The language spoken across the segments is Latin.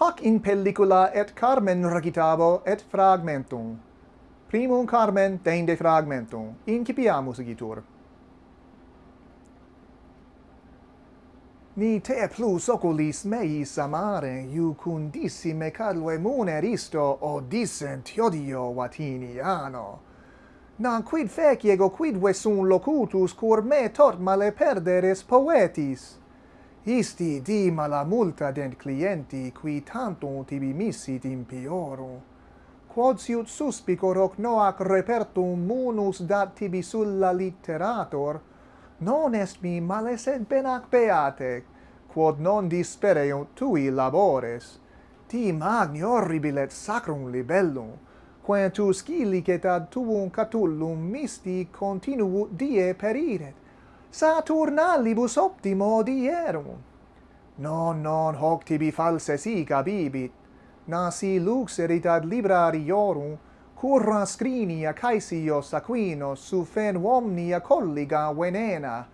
hoc in pellicula et Carmen recitabo et fragmentum. Primum Carmen dende fragmentum. Incipiamus igitur. Ni te plus oculis meis amare, iucundissime calve o odissent iodio Vatiniano. Nam quid feciego quid sum locutus, cur me tot male perderes poetis? Isti di malamulta dent clienti qui tantum tibi missit in. Quod siut suspicor hoc noac repertum munus dat tibi sulla litterator, non est mi males et benac beate, quod non dispereunt tui labores. Ti magni horribile et sacrum libellum, quae tu scillicet ad tuum catullum misti continuo die periret, Saturnalibus optimo dierum. Non, non, hoc tibi false sica bibit, nasi luxerit ad librariorum, curra scrinia caesios aquinos sufen omnia colliga venena,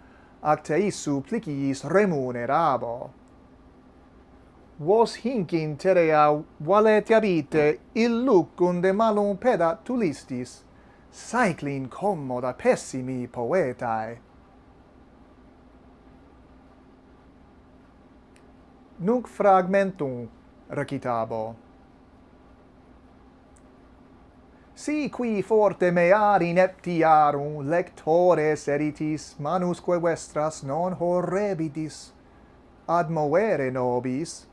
ac te issu pliciis remunerabo. Vos hinc in terea valete habite illucunde malum peda tulistis, saeclin commoda pessimi poetae, nunc fragmentum recitabo. Si qui forte mear ineptiarum lectores eritis manusque vestras non horrebitis, ad movere nobis,